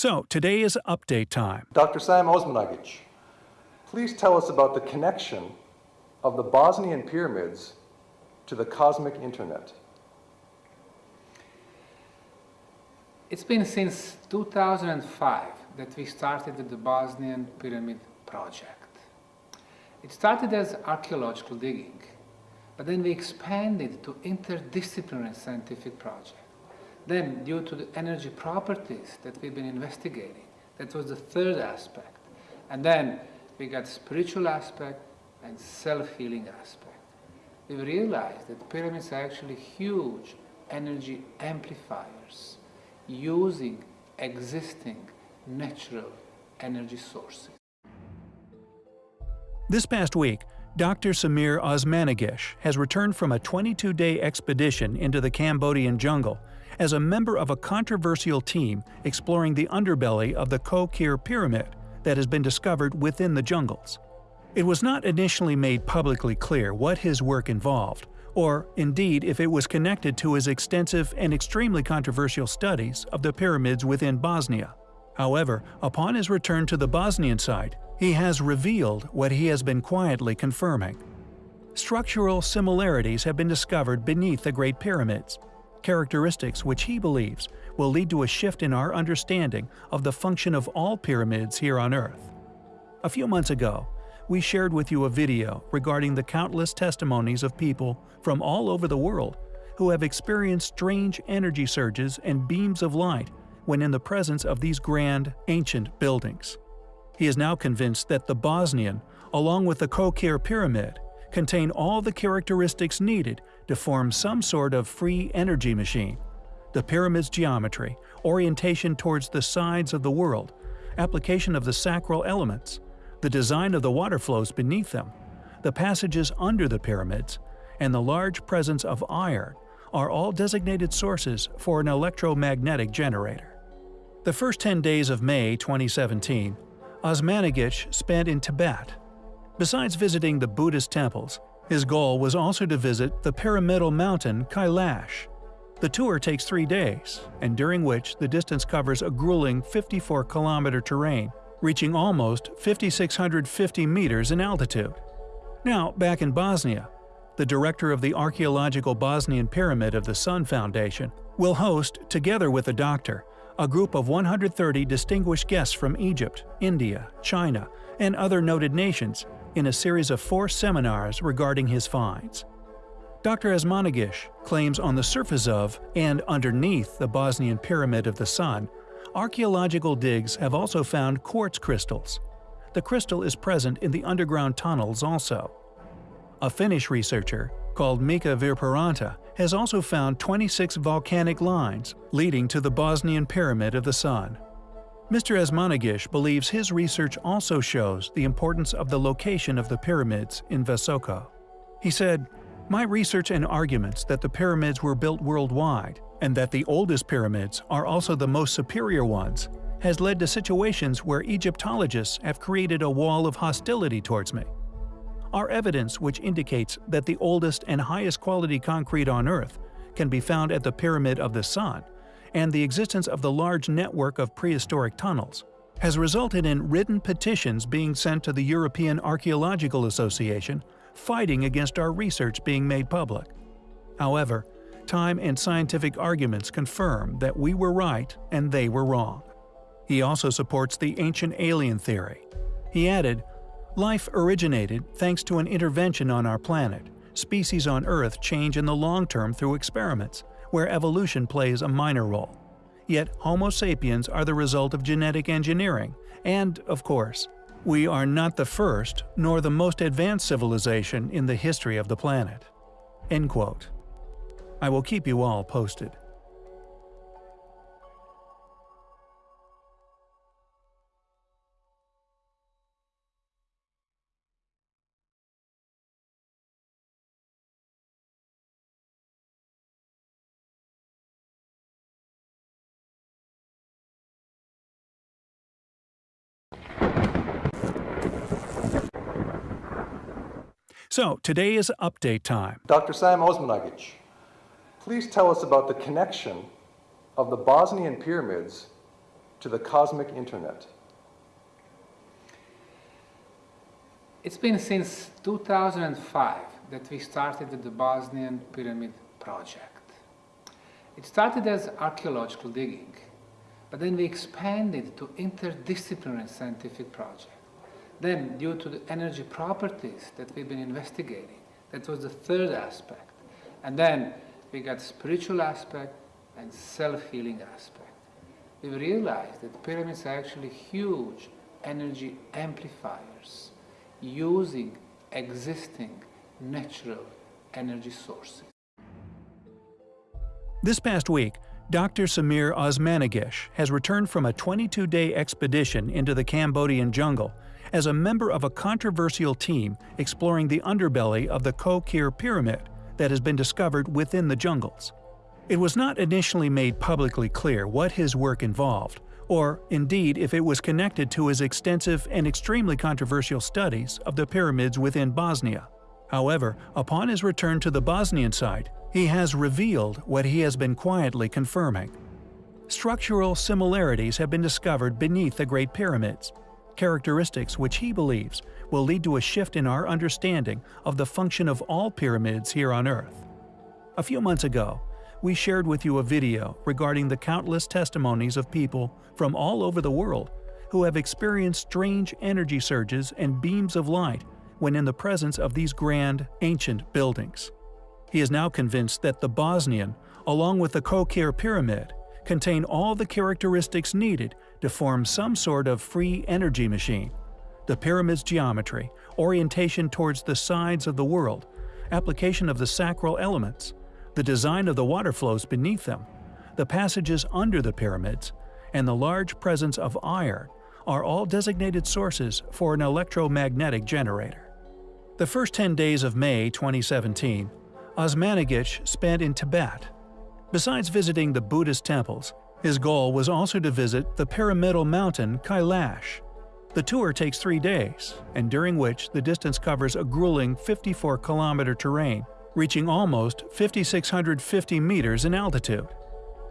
So today is update time. Dr. Sam Osmanagic, please tell us about the connection of the Bosnian pyramids to the cosmic internet. It's been since 2005 that we started the Bosnian Pyramid Project. It started as archaeological digging, but then we expanded to interdisciplinary scientific project. Then, due to the energy properties that we've been investigating, that was the third aspect. And then we got spiritual aspect and self-healing aspect. We realized that pyramids are actually huge energy amplifiers using existing natural energy sources. This past week, Dr. Samir Osmanagish has returned from a 22-day expedition into the Cambodian jungle as a member of a controversial team exploring the underbelly of the Koh Ker Pyramid that has been discovered within the jungles. It was not initially made publicly clear what his work involved, or indeed if it was connected to his extensive and extremely controversial studies of the pyramids within Bosnia. However, upon his return to the Bosnian site, he has revealed what he has been quietly confirming. Structural similarities have been discovered beneath the Great Pyramids, characteristics which he believes will lead to a shift in our understanding of the function of all pyramids here on Earth. A few months ago, we shared with you a video regarding the countless testimonies of people from all over the world who have experienced strange energy surges and beams of light when in the presence of these grand, ancient buildings. He is now convinced that the Bosnian, along with the Koh Ker Pyramid, contain all the characteristics needed to form some sort of free energy machine. The pyramid's geometry, orientation towards the sides of the world, application of the sacral elements, the design of the water flows beneath them, the passages under the pyramids, and the large presence of iron are all designated sources for an electromagnetic generator. The first 10 days of May 2017, Osmanagic spent in Tibet. Besides visiting the Buddhist temples, his goal was also to visit the pyramidal mountain Kailash. The tour takes three days, and during which the distance covers a grueling 54-kilometer terrain, reaching almost 5,650 meters in altitude. Now, back in Bosnia, the director of the Archaeological Bosnian Pyramid of the Sun Foundation will host, together with a doctor, a group of 130 distinguished guests from Egypt, India, China, and other noted nations in a series of four seminars regarding his finds. Dr. Osmanagish claims on the surface of and underneath the Bosnian Pyramid of the Sun, archaeological digs have also found quartz crystals. The crystal is present in the underground tunnels also. A Finnish researcher, called Mika Virparanta, has also found 26 volcanic lines leading to the Bosnian Pyramid of the Sun. Mr. Osmanagish believes his research also shows the importance of the location of the pyramids in Visoko. He said, My research and arguments that the pyramids were built worldwide, and that the oldest pyramids are also the most superior ones, has led to situations where Egyptologists have created a wall of hostility towards me. Our evidence which indicates that the oldest and highest quality concrete on Earth can be found at the Pyramid of the Sun and the existence of the large network of prehistoric tunnels, has resulted in written petitions being sent to the European Archaeological Association fighting against our research being made public. However, time and scientific arguments confirm that we were right and they were wrong. He also supports the ancient alien theory. He added, Life originated thanks to an intervention on our planet. Species on Earth change in the long term through experiments where evolution plays a minor role. Yet Homo sapiens are the result of genetic engineering, and, of course, we are not the first nor the most advanced civilization in the history of the planet. End quote. I will keep you all posted. So, today is update time. Dr. Sam Osmanagic, please tell us about the connection of the Bosnian pyramids to the cosmic internet? It's been since 2005 that we started the Bosnian Pyramid Project. It started as archaeological digging, but then we expanded to interdisciplinary scientific project. Then, due to the energy properties that we've been investigating, that was the third aspect. And then we got spiritual aspect and self-healing aspect. We realized that pyramids are actually huge energy amplifiers using existing natural energy sources. This past week, Dr. Samir Osmanagish has returned from a 22-day expedition into the Cambodian jungle as a member of a controversial team exploring the underbelly of the Koh Ker Pyramid that has been discovered within the jungles. It was not initially made publicly clear what his work involved, or indeed if it was connected to his extensive and extremely controversial studies of the pyramids within Bosnia. However, upon his return to the Bosnian site, he has revealed what he has been quietly confirming. Structural similarities have been discovered beneath the Great Pyramids, characteristics which he believes will lead to a shift in our understanding of the function of all pyramids here on Earth. A few months ago, we shared with you a video regarding the countless testimonies of people from all over the world who have experienced strange energy surges and beams of light when in the presence of these grand, ancient buildings. He is now convinced that the Bosnian, along with the Koh Ker Pyramid, contain all the characteristics needed to form some sort of free energy machine. The pyramid's geometry, orientation towards the sides of the world, application of the sacral elements, the design of the water flows beneath them, the passages under the pyramids, and the large presence of iron are all designated sources for an electromagnetic generator. The first 10 days of May 2017, Osmanagic spent in Tibet. Besides visiting the Buddhist temples, his goal was also to visit the pyramidal mountain Kailash. The tour takes three days, and during which the distance covers a grueling 54-kilometer terrain, reaching almost 5,650 meters in altitude.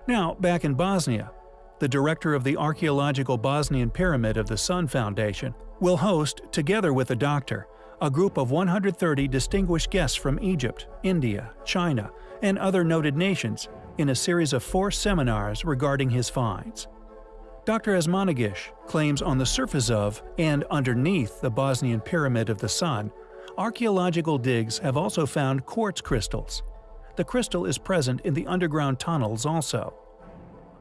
Now, back in Bosnia, the director of the Archaeological Bosnian Pyramid of the Sun Foundation will host, together with a doctor, a group of 130 distinguished guests from Egypt, India, China, and other noted nations in a series of four seminars regarding his finds. Dr. Osmanagish claims on the surface of and underneath the Bosnian Pyramid of the Sun, archaeological digs have also found quartz crystals. The crystal is present in the underground tunnels also.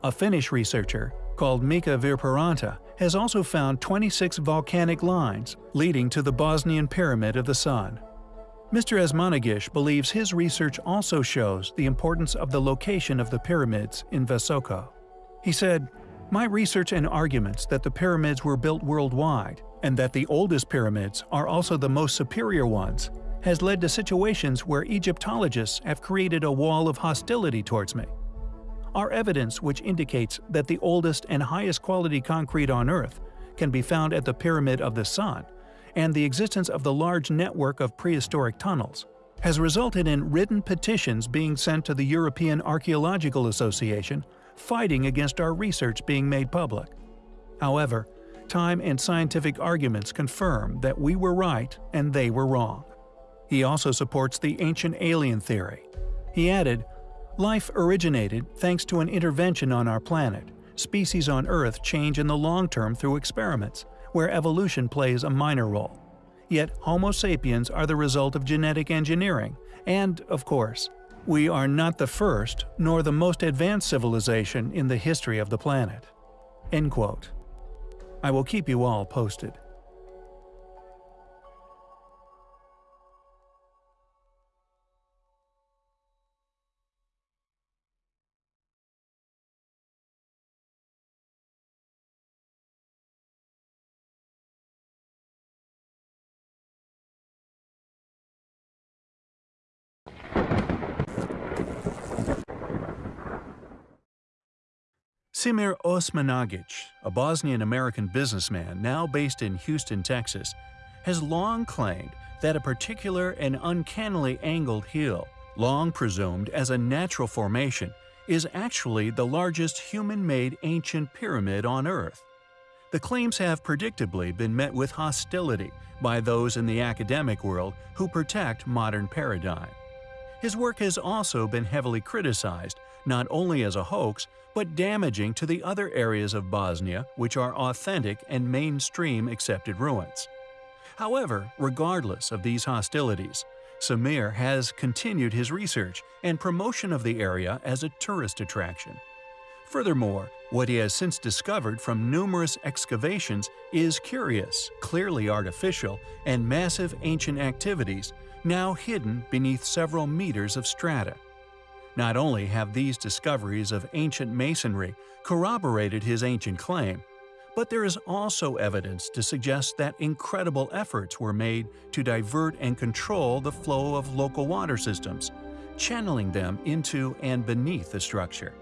A Finnish researcher, called Mika Virparanta, has also found 26 volcanic lines leading to the Bosnian Pyramid of the Sun. Mr. Osmanagish believes his research also shows the importance of the location of the pyramids in Visoko. He said, My research and arguments that the pyramids were built worldwide, and that the oldest pyramids are also the most superior ones, has led to situations where Egyptologists have created a wall of hostility towards me. Our evidence which indicates that the oldest and highest quality concrete on Earth can be found at the Pyramid of the Sun and the existence of the large network of prehistoric tunnels, has resulted in written petitions being sent to the European Archaeological Association fighting against our research being made public. However, time and scientific arguments confirm that we were right and they were wrong. He also supports the ancient alien theory. He added, Life originated thanks to an intervention on our planet. Species on Earth change in the long term through experiments, where evolution plays a minor role. Yet Homo sapiens are the result of genetic engineering, and, of course, we are not the first nor the most advanced civilization in the history of the planet. End quote. I will keep you all posted. Semir Osmanagic, a Bosnian-American businessman now based in Houston, Texas, has long claimed that a particular and uncannily angled hill, long presumed as a natural formation, is actually the largest human-made ancient pyramid on Earth. The claims have predictably been met with hostility by those in the academic world who protect modern paradigm. His work has also been heavily criticized, not only as a hoax, but damaging to the other areas of Bosnia which are authentic and mainstream accepted ruins. However, regardless of these hostilities, Samir has continued his research and promotion of the area as a tourist attraction. Furthermore, what he has since discovered from numerous excavations is curious, clearly artificial, and massive ancient activities now hidden beneath several meters of strata. Not only have these discoveries of ancient masonry corroborated his ancient claim, but there is also evidence to suggest that incredible efforts were made to divert and control the flow of local water systems, channeling them into and beneath the structure.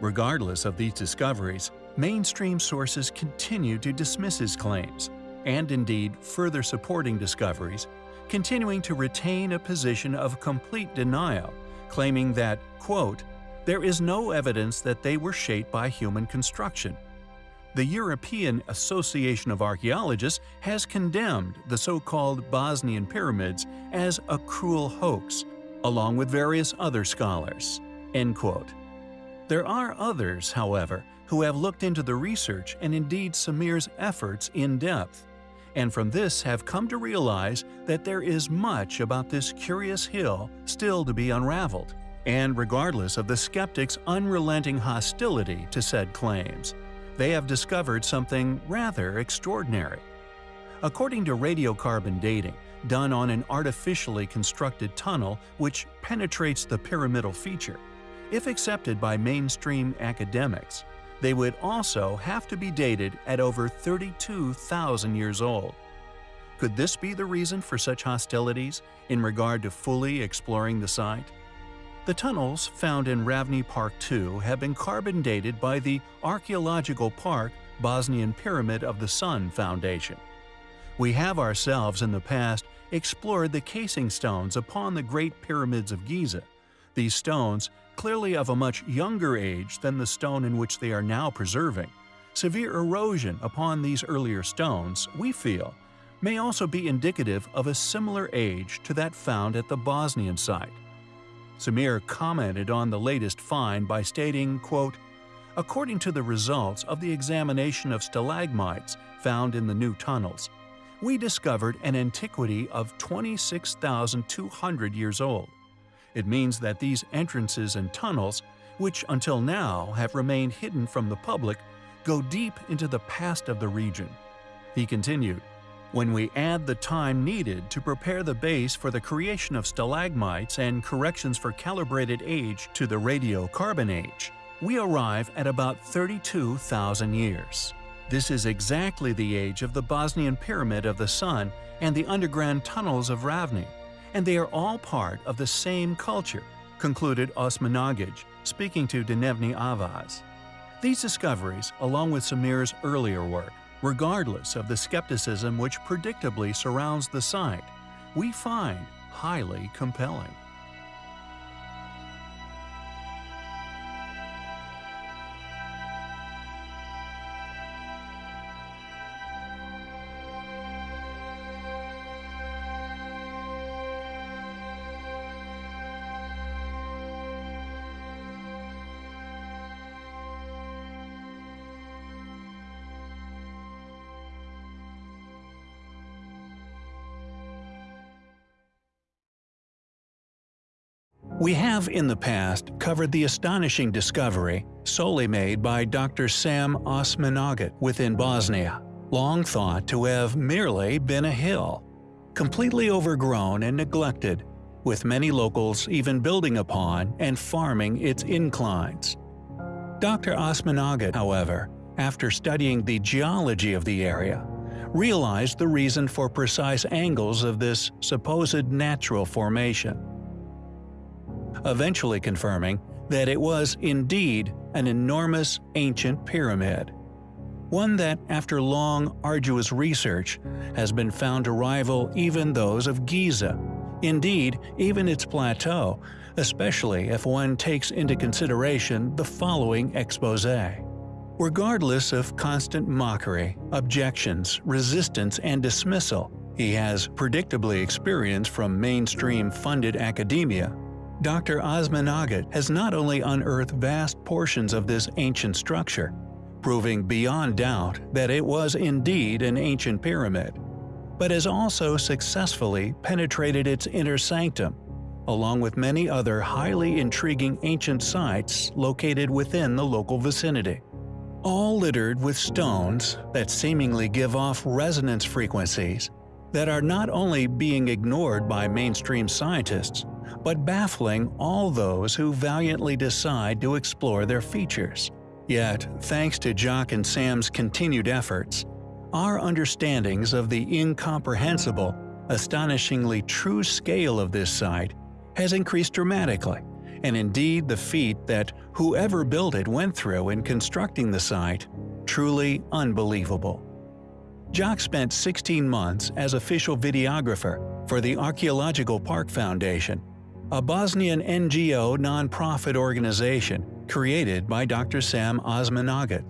Regardless of these discoveries, mainstream sources continue to dismiss his claims, and indeed further supporting discoveries continuing to retain a position of complete denial, claiming that, quote, there is no evidence that they were shaped by human construction. The European Association of Archaeologists has condemned the so-called Bosnian pyramids as a cruel hoax, along with various other scholars. End quote. There are others, however, who have looked into the research and indeed Samir's efforts in depth and from this have come to realize that there is much about this curious hill still to be unraveled, and regardless of the skeptics' unrelenting hostility to said claims, they have discovered something rather extraordinary. According to radiocarbon dating, done on an artificially constructed tunnel which penetrates the pyramidal feature, if accepted by mainstream academics, they would also have to be dated at over 32,000 years old. Could this be the reason for such hostilities in regard to fully exploring the site? The tunnels found in Ravni Park II have been carbon dated by the Archaeological Park Bosnian Pyramid of the Sun Foundation. We have ourselves in the past explored the casing stones upon the Great Pyramids of Giza. These stones clearly of a much younger age than the stone in which they are now preserving. Severe erosion upon these earlier stones, we feel, may also be indicative of a similar age to that found at the Bosnian site. Samir commented on the latest find by stating, quote, According to the results of the examination of stalagmites found in the new tunnels, we discovered an antiquity of 26,200 years old. It means that these entrances and tunnels, which until now have remained hidden from the public, go deep into the past of the region. He continued, when we add the time needed to prepare the base for the creation of stalagmites and corrections for calibrated age to the radiocarbon age, we arrive at about 32,000 years. This is exactly the age of the Bosnian Pyramid of the Sun and the underground tunnels of Ravni and they are all part of the same culture, concluded Osmanagic, speaking to Dnevni Avaz. These discoveries, along with Samir's earlier work, regardless of the skepticism which predictably surrounds the site, we find highly compelling. We have in the past covered the astonishing discovery, solely made by Dr. Sam Osmanagic within Bosnia, long thought to have merely been a hill, completely overgrown and neglected, with many locals even building upon and farming its inclines. Dr. Osmanagic, however, after studying the geology of the area, realized the reason for precise angles of this supposed natural formation eventually confirming that it was indeed an enormous ancient pyramid. One that, after long, arduous research, has been found to rival even those of Giza Indeed, even its plateau, especially if one takes into consideration the following expose. Regardless of constant mockery, objections, resistance, and dismissal he has predictably experienced from mainstream funded academia, Dr. Osmanagic has not only unearthed vast portions of this ancient structure, proving beyond doubt that it was indeed an ancient pyramid, but has also successfully penetrated its inner sanctum, along with many other highly intriguing ancient sites located within the local vicinity. All littered with stones that seemingly give off resonance frequencies that are not only being ignored by mainstream scientists, but baffling all those who valiantly decide to explore their features. Yet, thanks to Jock and Sam's continued efforts, our understandings of the incomprehensible, astonishingly true scale of this site has increased dramatically, and indeed the feat that whoever built it went through in constructing the site, truly unbelievable. Jock spent 16 months as official videographer for the Archaeological Park Foundation, a Bosnian NGO nonprofit organization created by Dr. Sam Osmanagic,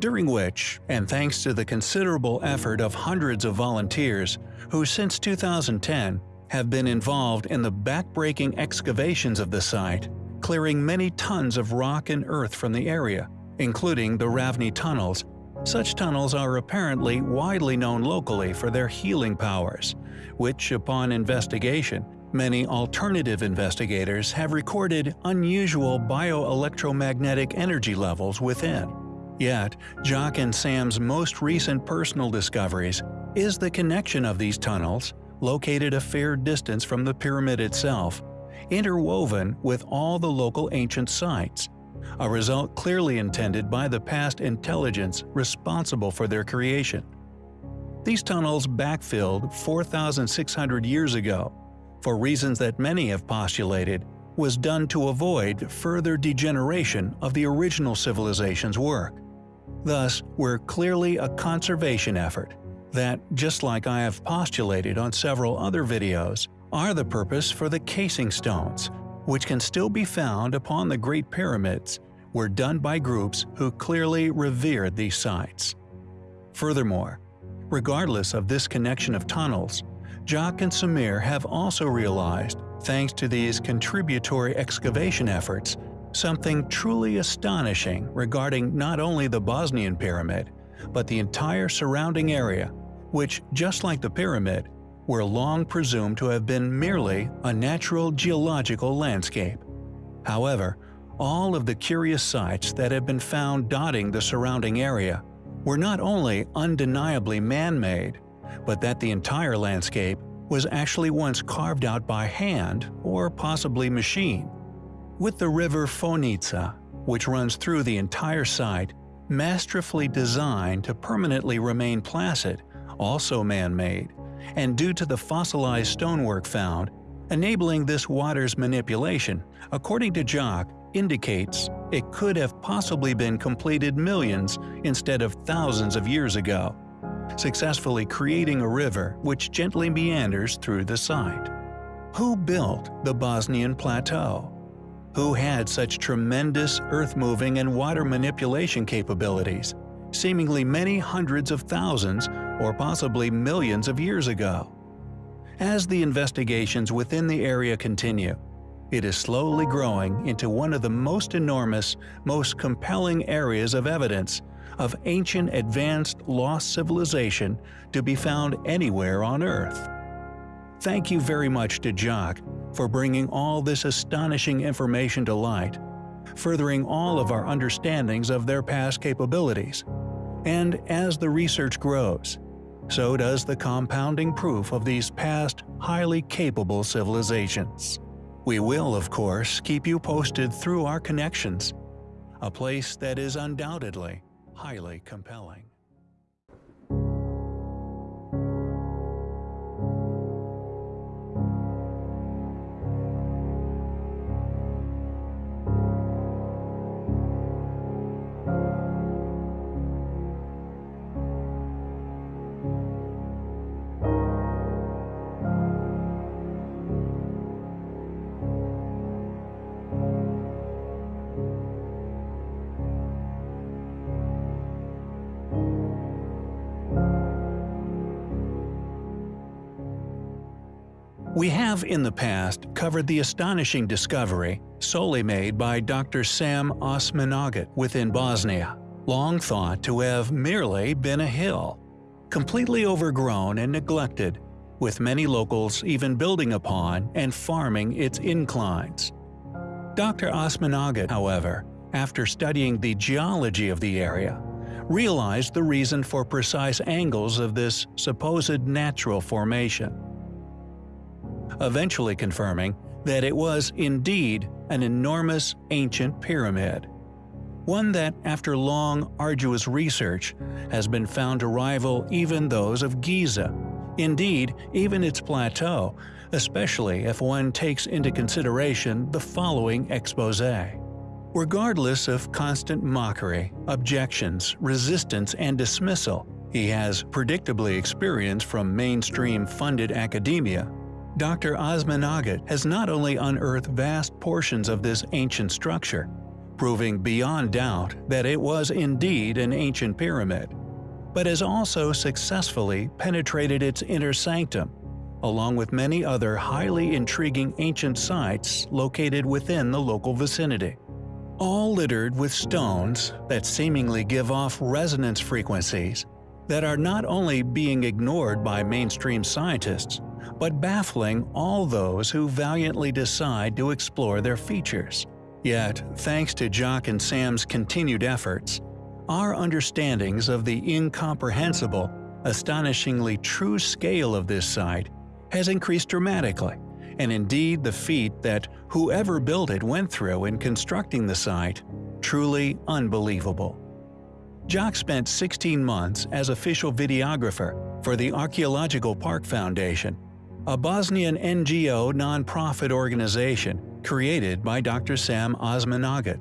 during which, and thanks to the considerable effort of hundreds of volunteers who since 2010 have been involved in the backbreaking excavations of the site, clearing many tons of rock and earth from the area, including the Ravni tunnels. Such tunnels are apparently widely known locally for their healing powers, which, upon investigation, Many alternative investigators have recorded unusual bioelectromagnetic energy levels within. Yet, Jock and Sam's most recent personal discoveries is the connection of these tunnels, located a fair distance from the pyramid itself, interwoven with all the local ancient sites, a result clearly intended by the past intelligence responsible for their creation. These tunnels backfilled 4,600 years ago for reasons that many have postulated, was done to avoid further degeneration of the original civilization's work. Thus, we're clearly a conservation effort that, just like I have postulated on several other videos, are the purpose for the casing stones, which can still be found upon the Great Pyramids, were done by groups who clearly revered these sites. Furthermore, regardless of this connection of tunnels, Jock and Samir have also realized, thanks to these contributory excavation efforts, something truly astonishing regarding not only the Bosnian pyramid, but the entire surrounding area, which, just like the pyramid, were long presumed to have been merely a natural geological landscape. However, all of the curious sites that have been found dotting the surrounding area were not only undeniably man-made, but that the entire landscape was actually once carved out by hand or possibly machine. With the river Fojnica, which runs through the entire site, masterfully designed to permanently remain placid, also man-made, and due to the fossilized stonework found, enabling this water's manipulation, according to Jock, indicates it could have possibly been completed millions instead of thousands of years ago successfully creating a river which gently meanders through the site. Who built the Bosnian Plateau? Who had such tremendous earth-moving and water manipulation capabilities, seemingly many hundreds of thousands or possibly millions of years ago? As the investigations within the area continue, it is slowly growing into one of the most enormous, most compelling areas of evidence of ancient advanced lost civilization to be found anywhere on Earth. Thank you very much to Jock for bringing all this astonishing information to light, furthering all of our understandings of their past capabilities. And as the research grows, so does the compounding proof of these past, highly capable civilizations. We will, of course, keep you posted through our connections, a place that is undoubtedly highly compelling. Have in the past covered the astonishing discovery, solely made by Dr. Sam Osmanagic within Bosnia, long thought to have merely been a hill, completely overgrown and neglected, with many locals even building upon and farming its inclines. Dr. Osmanagic, however, after studying the geology of the area, realized the reason for precise angles of this supposed natural formation eventually confirming that it was indeed an enormous ancient pyramid. One that, after long, arduous research, has been found to rival even those of Giza, indeed even its plateau, especially if one takes into consideration the following expose. Regardless of constant mockery, objections, resistance, and dismissal he has predictably experienced from mainstream funded academia, Dr. Osmanagic has not only unearthed vast portions of this ancient structure, proving beyond doubt that it was indeed an ancient pyramid, but has also successfully penetrated its inner sanctum, along with many other highly intriguing ancient sites located within the local vicinity. All littered with stones that seemingly give off resonance frequencies that are not only being ignored by mainstream scientists, but baffling all those who valiantly decide to explore their features. Yet, thanks to Jock and Sam's continued efforts, our understandings of the incomprehensible, astonishingly true scale of this site has increased dramatically, and indeed the feat that whoever built it went through in constructing the site, truly unbelievable. Jock spent 16 months as official videographer for the Archaeological Park Foundation a Bosnian NGO nonprofit organization created by Dr. Sam Osmanagic,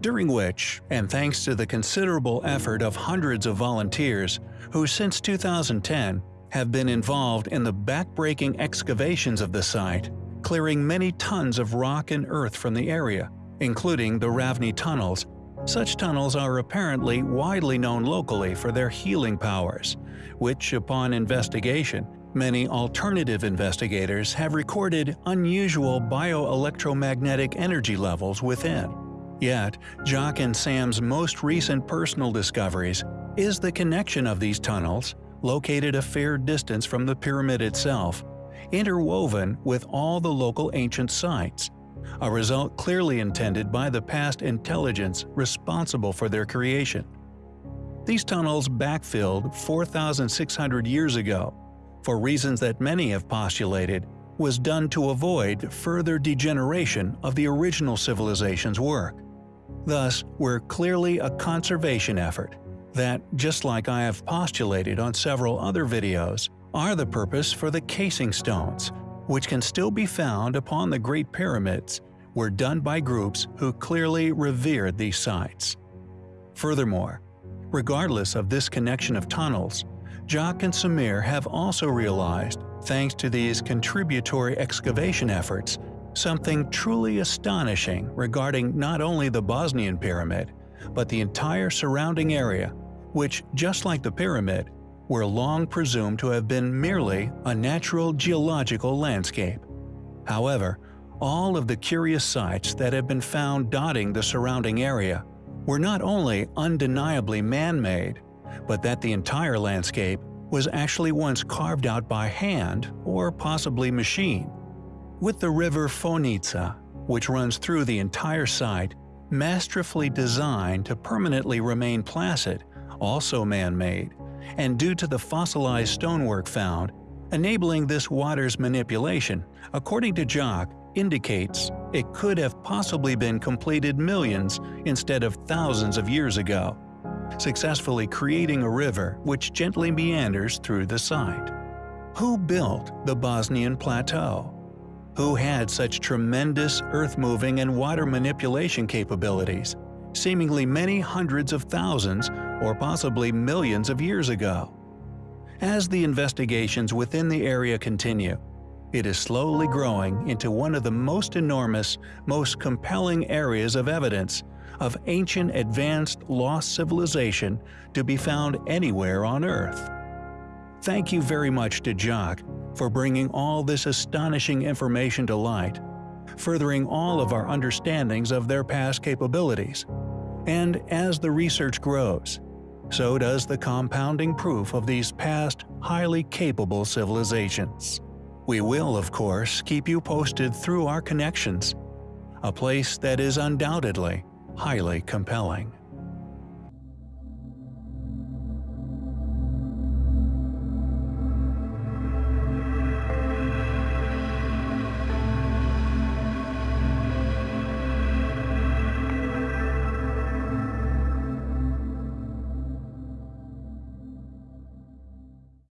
during which, and thanks to the considerable effort of hundreds of volunteers who since 2010 have been involved in the backbreaking excavations of the site, clearing many tons of rock and earth from the area, including the Ravni tunnels. Such tunnels are apparently widely known locally for their healing powers, which, upon investigation, Many alternative investigators have recorded unusual bioelectromagnetic energy levels within. Yet, Jock and Sam's most recent personal discoveries is the connection of these tunnels, located a fair distance from the pyramid itself, interwoven with all the local ancient sites, a result clearly intended by the past intelligence responsible for their creation. These tunnels backfilled 4,600 years ago for reasons that many have postulated, was done to avoid further degeneration of the original civilization's work. Thus, were clearly a conservation effort that, just like I have postulated on several other videos, are the purpose for the casing stones, which can still be found upon the Great Pyramids, were done by groups who clearly revered these sites. Furthermore, regardless of this connection of tunnels, Jock and Samir have also realized, thanks to these contributory excavation efforts, something truly astonishing regarding not only the Bosnian pyramid, but the entire surrounding area, which, just like the pyramid, were long presumed to have been merely a natural geological landscape. However, all of the curious sites that have been found dotting the surrounding area were not only undeniably man-made, but that the entire landscape was actually once carved out by hand or possibly machine. With the river Fojnica, which runs through the entire site, masterfully designed to permanently remain placid, also man-made, and due to the fossilized stonework found, enabling this water's manipulation, according to Jock, indicates it could have possibly been completed millions instead of thousands of years ago successfully creating a river which gently meanders through the site. Who built the Bosnian Plateau? Who had such tremendous earth-moving and water manipulation capabilities, seemingly many hundreds of thousands or possibly millions of years ago? As the investigations within the area continue, it is slowly growing into one of the most enormous, most compelling areas of evidence of ancient advanced lost civilization to be found anywhere on Earth. Thank you very much to Jock for bringing all this astonishing information to light, furthering all of our understandings of their past capabilities. And as the research grows, so does the compounding proof of these past, highly capable civilizations. We will, of course, keep you posted through our connections, a place that is undoubtedly highly compelling.